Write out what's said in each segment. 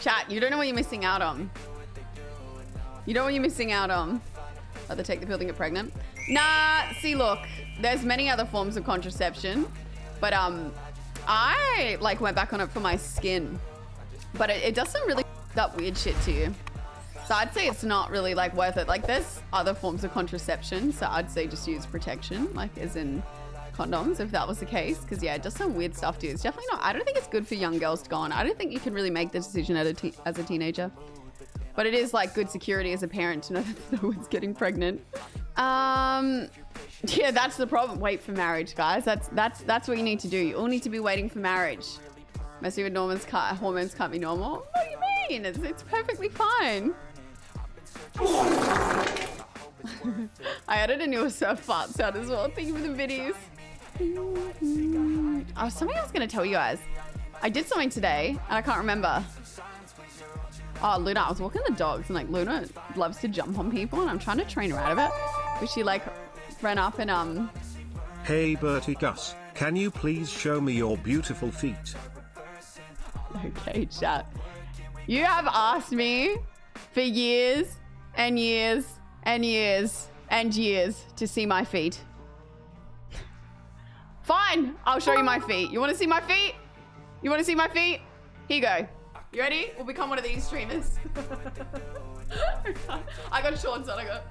Chat, you don't know what you're missing out on. You don't know what you're missing out on. Rather take the pill than get pregnant. Nah, see, look, there's many other forms of contraception, but um, I like went back on it for my skin, but it, it does some really up weird shit to you. So I'd say it's not really like worth it. Like there's other forms of contraception, so I'd say just use protection, like as in condoms, if that was the case. Because yeah, just some weird stuff you. It's definitely not. I don't think it's good for young girls to go on. I don't think you can really make the decision as a, as a teenager. But it is like good security as a parent to know that no one's getting pregnant. Um, yeah, that's the problem. Wait for marriage, guys. That's that's that's what you need to do. You all need to be waiting for marriage. Messing with Norman's car, hormones can't be normal. What do you mean? It's, it's perfectly fine. I added a new surf fart sound as well. Thank you for the videos. Oh, something I was going to tell you guys. I did something today and I can't remember. Oh, Luna, I was walking the dogs and like Luna loves to jump on people and I'm trying to train her out of it. But she like ran up and um... Hey Bertie Gus, can you please show me your beautiful feet? Okay, chat. You have asked me for years and years and years and years to see my feet. I'll show you my feet. You want to see my feet? You want to see my feet? Here you go. You ready? We'll become one of these streamers. I got shorts on, I got...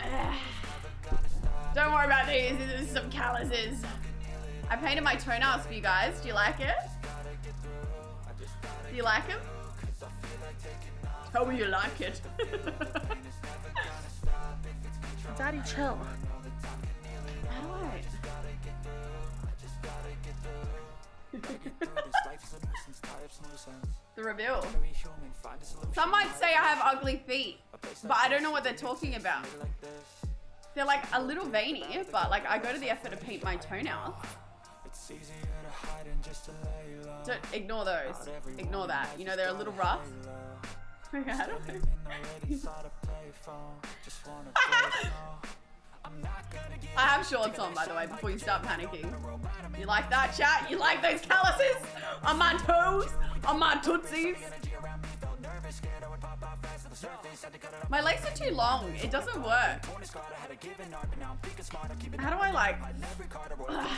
Don't worry about these, these are some calluses. I painted my toenails for you guys. Do you like it? Do you like them? Tell me you like it. Daddy, chill. The reveal. Some might say I have ugly feet, but I don't know what they're talking about. They're like a little veiny, but like I go to the effort to paint my toenails. Don't ignore those. Ignore that. You know, they're a little rough. I have shorts on, by the way, before you start panicking. You like that, chat? You like those calluses on my toes? On my tootsies? My legs are too long. It doesn't work. How do I like...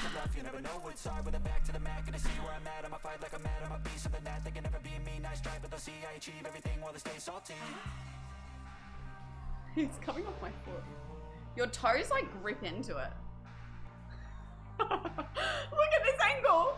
it's coming off my foot. Your toes like grip into it. Look at this angle.